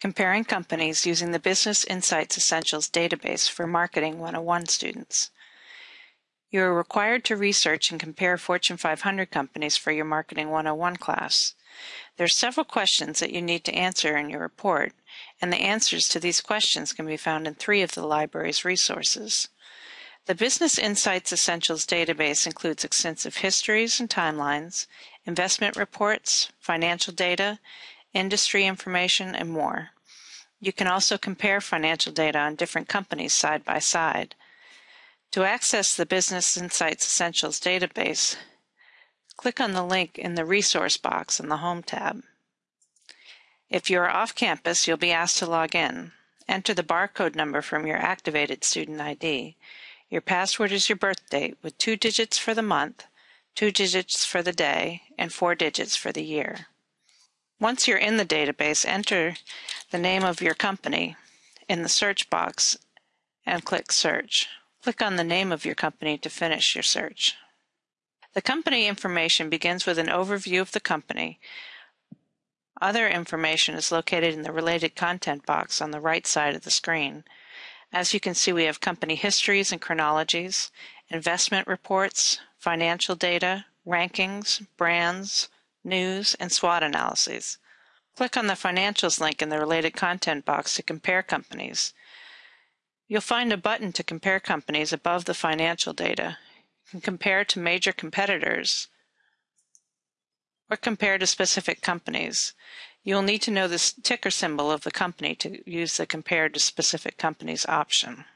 Comparing companies using the Business Insights Essentials database for Marketing 101 students. You are required to research and compare Fortune 500 companies for your Marketing 101 class. There are several questions that you need to answer in your report, and the answers to these questions can be found in three of the library's resources. The Business Insights Essentials database includes extensive histories and timelines, investment reports, financial data, industry information, and more. You can also compare financial data on different companies side by side. To access the Business Insights Essentials database, click on the link in the resource box in the Home tab. If you are off campus, you'll be asked to log in. Enter the barcode number from your activated student ID. Your password is your birth date with two digits for the month, two digits for the day, and four digits for the year. Once you're in the database, enter the name of your company in the search box and click Search. Click on the name of your company to finish your search. The company information begins with an overview of the company. Other information is located in the related content box on the right side of the screen. As you can see, we have company histories and chronologies, investment reports, financial data, rankings, brands, news, and SWOT analyses. Click on the Financials link in the related content box to compare companies. You'll find a button to compare companies above the financial data. You can compare to major competitors or compare to specific companies. You will need to know the ticker symbol of the company to use the Compare to Specific Companies option.